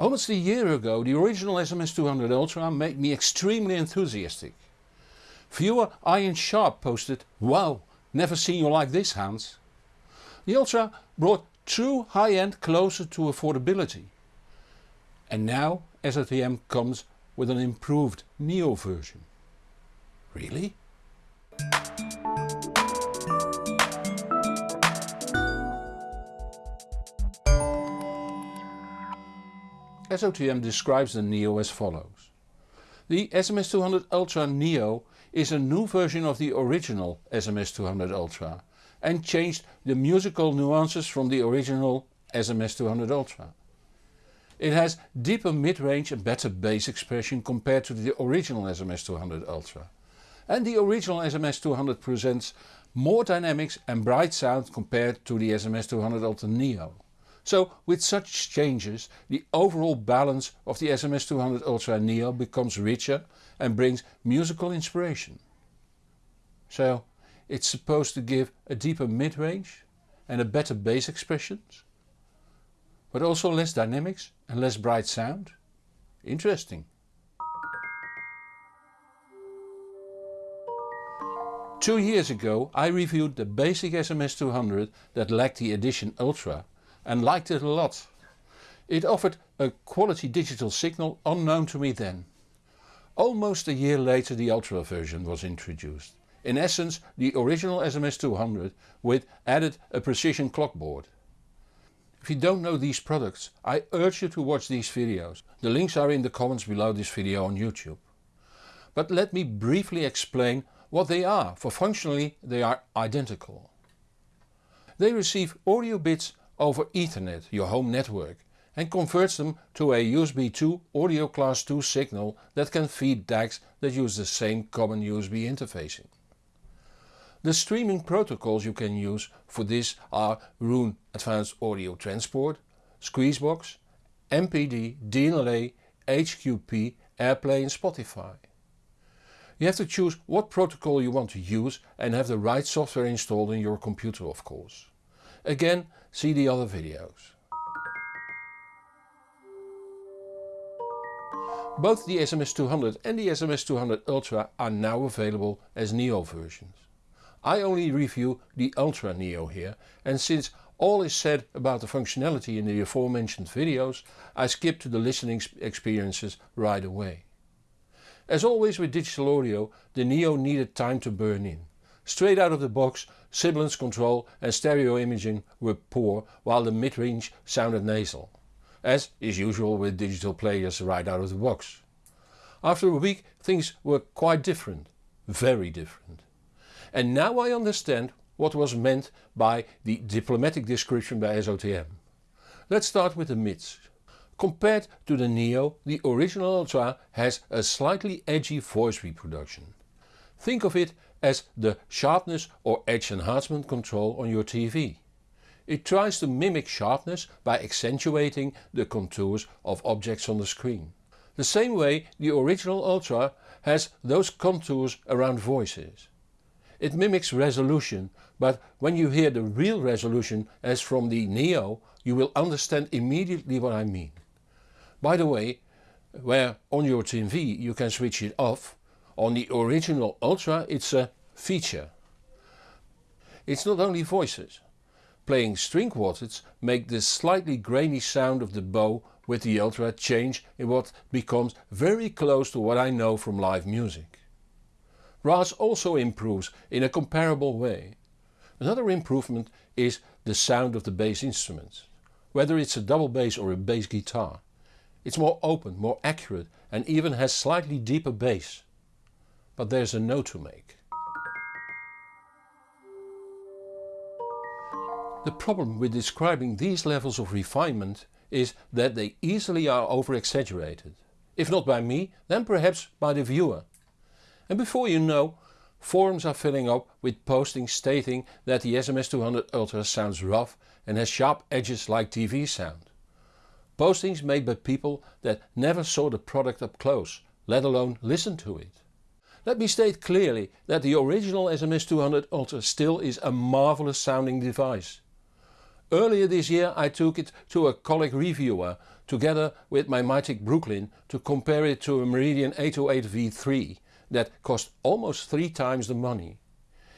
Almost a year ago the original SMS200 Ultra made me extremely enthusiastic. Viewer Ian Sharp posted, wow, never seen you like this Hans. The Ultra brought true high-end closer to affordability. And now SOTM comes with an improved Neo version. Really? SOTM describes the Neo as follows. The SMS200 Ultra Neo is a new version of the original SMS200 Ultra and changed the musical nuances from the original SMS200 Ultra. It has deeper mid-range and better bass expression compared to the original SMS200 Ultra. And the original SMS200 presents more dynamics and bright sound compared to the SMS200 Ultra Neo. So with such changes the overall balance of the SMS200 Ultra Neo becomes richer and brings musical inspiration. So it's supposed to give a deeper mid-range and a better bass expressions, but also less dynamics and less bright sound. Interesting. Two years ago I reviewed the basic SMS200 that lacked the Edition Ultra and liked it a lot. It offered a quality digital signal unknown to me then. Almost a year later the Ultra version was introduced. In essence the original SMS200 with added a precision clock board. If you don't know these products I urge you to watch these videos. The links are in the comments below this video on YouTube. But let me briefly explain what they are, for functionally they are identical. They receive audio bits over Ethernet, your home network, and converts them to a USB 2 audio class 2 signal that can feed DACs that use the same common USB interfacing. The streaming protocols you can use for this are Roon Advanced Audio Transport, Squeezebox, MPD, DLNA, HQP, AirPlay and Spotify. You have to choose what protocol you want to use and have the right software installed in your computer of course. Again see the other videos. Both the SMS200 and the SMS200 Ultra are now available as Neo versions. I only review the Ultra Neo here and since all is said about the functionality in the aforementioned videos I skip to the listening experiences right away. As always with digital audio the Neo needed time to burn in. Straight out of the box sibilance control and stereo imaging were poor while the mid-range sounded nasal, as is usual with digital players right out of the box. After a week things were quite different, very different. And now I understand what was meant by the diplomatic description by SOTM. Let's start with the mids. Compared to the Neo, the original Ultra has a slightly edgy voice reproduction. Think of it as the sharpness or edge enhancement control on your TV. It tries to mimic sharpness by accentuating the contours of objects on the screen. The same way the original Ultra has those contours around voices. It mimics resolution but when you hear the real resolution as from the Neo you will understand immediately what I mean. By the way, where on your TV you can switch it off, on the original Ultra it's a feature. It's not only voices. Playing string quartets make the slightly grainy sound of the bow with the Ultra change in what becomes very close to what I know from live music. RAS also improves in a comparable way. Another improvement is the sound of the bass instruments. Whether it's a double bass or a bass guitar. It's more open, more accurate and even has slightly deeper bass. But there's a note to make. The problem with describing these levels of refinement is that they easily are over-exaggerated. If not by me, then perhaps by the viewer. And before you know, forums are filling up with postings stating that the SMS200 Ultra sounds rough and has sharp edges like TV sound. Postings made by people that never saw the product up close, let alone listen to it. Let me state clearly that the original SMS200 Ultra still is a marvelous sounding device. Earlier this year I took it to a colleague reviewer together with my Mytek Brooklyn to compare it to a Meridian 808 V3 that cost almost 3 times the money.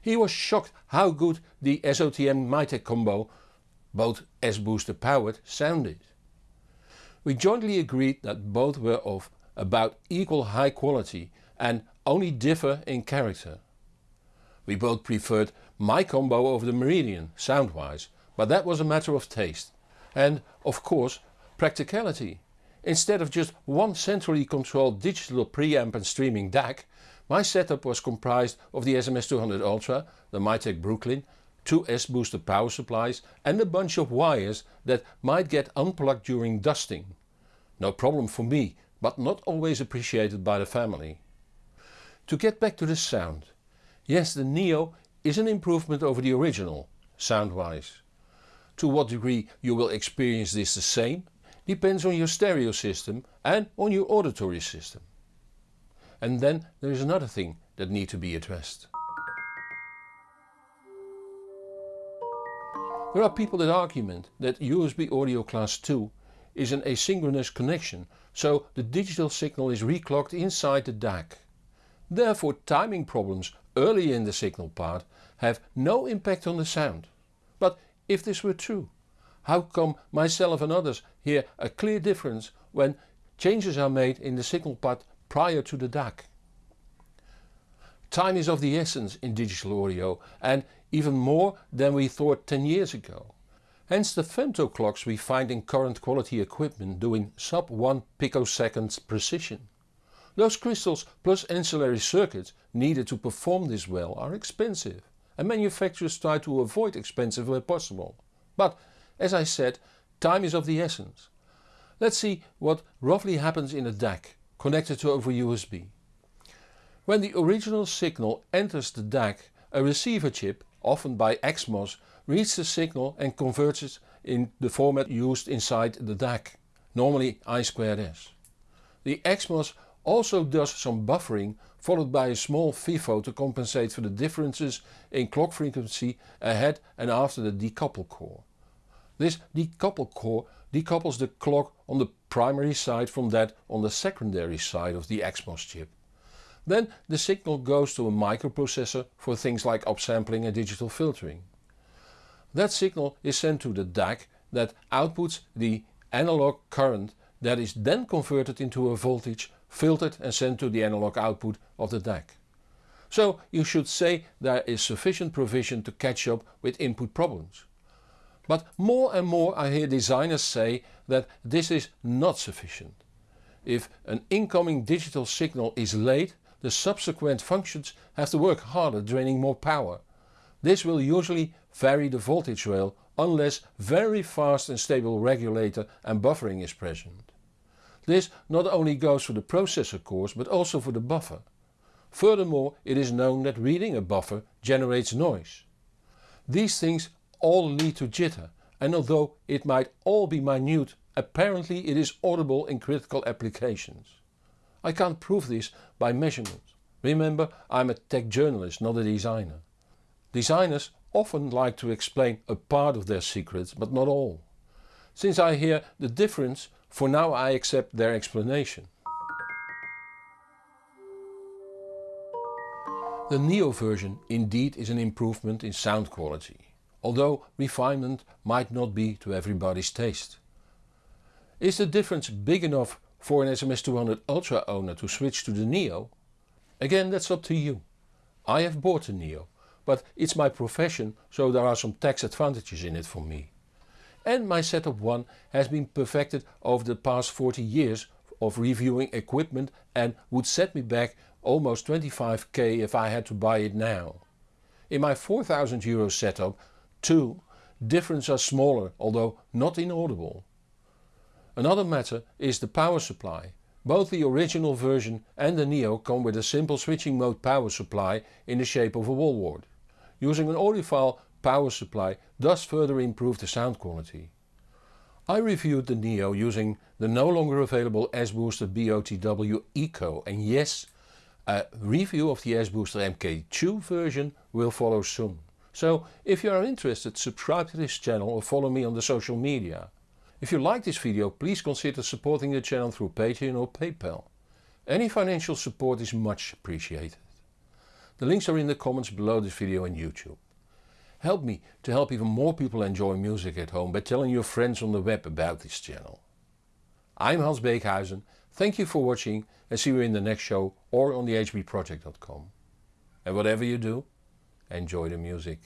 He was shocked how good the SOTM Mytek combo, both S-booster powered, sounded. We jointly agreed that both were of about equal high quality and only differ in character. We both preferred my combo over the Meridian sound wise, but that was a matter of taste. And of course practicality. Instead of just one centrally controlled digital preamp and streaming DAC, my setup was comprised of the SMS200 Ultra, the Mytek Brooklyn, two S-booster power supplies and a bunch of wires that might get unplugged during dusting. No problem for me, but not always appreciated by the family. To get back to the sound. Yes the Neo is an improvement over the original, sound wise. To what degree you will experience this the same depends on your stereo system and on your auditory system. And then there is another thing that need to be addressed. There are people that argument that USB audio class 2 is an asynchronous connection, so the digital signal is reclocked inside the DAC. Therefore timing problems early in the signal part have no impact on the sound. But if this were true, how come myself and others hear a clear difference when changes are made in the signal part prior to the DAC? Time is of the essence in digital audio and even more than we thought 10 years ago. Hence the femto clocks we find in current quality equipment doing sub 1 picoseconds precision. Those crystals plus ancillary circuits needed to perform this well are expensive and manufacturers try to avoid expensive where possible. But as I said, time is of the essence. Let's see what roughly happens in a DAC connected to over USB. When the original signal enters the DAC, a receiver chip, often by XMOS, reads the signal and converts it in the format used inside the DAC, normally I2S. The XMOS also does some buffering followed by a small FIFO to compensate for the differences in clock frequency ahead and after the decouple core. This decouple core decouples the clock on the primary side from that on the secondary side of the XMOS chip. Then the signal goes to a microprocessor for things like upsampling and digital filtering. That signal is sent to the DAC that outputs the analog current that is then converted into a voltage, filtered and sent to the analog output of the DAC. So you should say there is sufficient provision to catch up with input problems. But more and more I hear designers say that this is not sufficient. If an incoming digital signal is late the subsequent functions have to work harder draining more power. This will usually vary the voltage rail unless very fast and stable regulator and buffering is present. This not only goes for the processor cores but also for the buffer. Furthermore it is known that reading a buffer generates noise. These things all lead to jitter and although it might all be minute apparently it is audible in critical applications. I can't prove this by measurement. Remember I'm a tech journalist not a designer. Designers often like to explain a part of their secrets but not all. Since I hear the difference for now I accept their explanation. The Neo version indeed is an improvement in sound quality although refinement might not be to everybody's taste. Is the difference big enough for an SMS200 Ultra owner to switch to the Neo? Again that's up to you. I have bought the Neo, but it's my profession so there are some tax advantages in it for me. And my Setup 1 has been perfected over the past 40 years of reviewing equipment and would set me back almost 25k if I had to buy it now. In my 4000 euro setup 2. Difference are smaller although not inaudible. Another matter is the power supply. Both the original version and the Neo come with a simple switching mode power supply in the shape of a wall wart. Using an audiophile power supply does further improve the sound quality. I reviewed the Neo using the no longer available S-Booster BOTW Eco and yes, a review of the S-Booster MK2 version will follow soon. So if you are interested subscribe to this channel or follow me on the social media. If you like this video please consider supporting the channel through Patreon or PayPal. Any financial support is much appreciated. The links are in the comments below this video on YouTube. Help me to help even more people enjoy music at home by telling your friends on the web about this channel. I'm Hans Beekhuizen, thank you for watching and see you in the next show or on thehbproject.com. And whatever you do, enjoy the music.